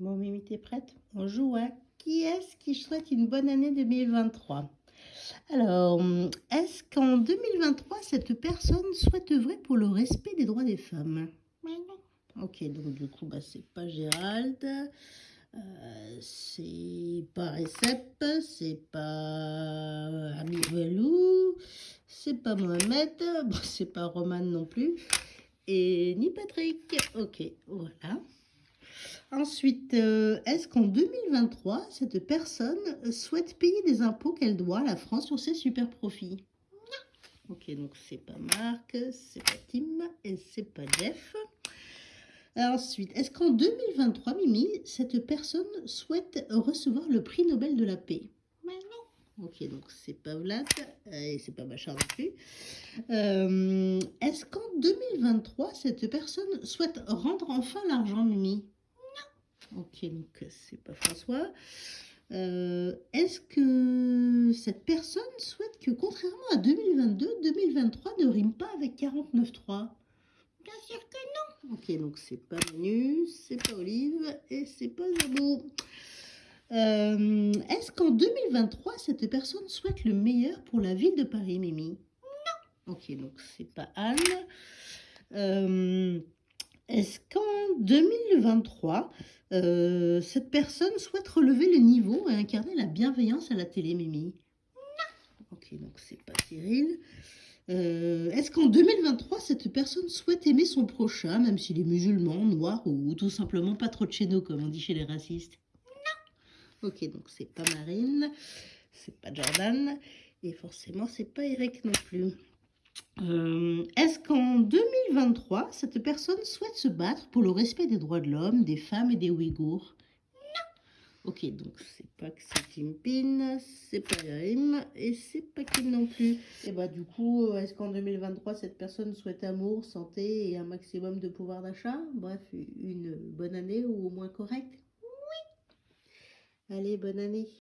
Bon, Mimi, t'es prête? On joue à qui est-ce qui souhaite une bonne année 2023 Alors, est-ce qu'en 2023, cette personne souhaite œuvrer pour le respect des droits des femmes? Ok, donc du coup, bah, c'est pas Gérald, euh, c'est pas Recep, c'est pas Ami Velou, c'est pas Mohamed, bon, c'est pas Roman non plus, et ni Patrick. Ok. Ensuite, euh, est-ce qu'en 2023, cette personne souhaite payer des impôts qu'elle doit à la France sur ses super profits Non. Ok, donc c'est pas Marc, c'est pas Tim et c'est pas Jeff. Ensuite, est-ce qu'en 2023, Mimi, cette personne souhaite recevoir le prix Nobel de la paix? Mais non. Ok, donc c'est pas Vlad et c'est pas Bachar non plus. Euh, est-ce qu'en 2023, cette personne souhaite rendre enfin l'argent, Mimi? Ok, donc c'est pas François. Euh, Est-ce que cette personne souhaite que, contrairement à 2022, 2023 ne rime pas avec 49.3 Bien sûr que non. Ok, donc c'est pas Manu, c'est pas Olive et c'est pas Zabou. Euh, Est-ce qu'en 2023, cette personne souhaite le meilleur pour la ville de Paris, Mimi? Non. Ok, donc c'est pas Anne. Euh, Est-ce qu'en 2023, euh, cette personne souhaite relever le niveau et incarner la bienveillance à la télé, Mimi? Non. Ok, donc c'est pas Cyril. Euh, Est-ce qu'en 2023, cette personne souhaite aimer son prochain, même s'il est musulman, noir ou, tout simplement pas trop de chez nous, comme on dit chez les racistes? Non. Ok, donc c'est pas Marine, c'est pas Jordan, et forcément c'est pas Eric non plus. Euh, Est-ce qu'en 2023, cette personne souhaite se battre pour le respect des droits de l'homme, des femmes et des Ouïghours? Ok, donc c'est pas que c'est Kim Pin, c'est pas Yarim et c'est pas Kim non plus. Et bah du coup, euh, est-ce qu'en 2023, cette personne souhaite amour, santé et un maximum de pouvoir d'achat? Bref, une bonne année ou au moins correcte? Oui. Allez, bonne année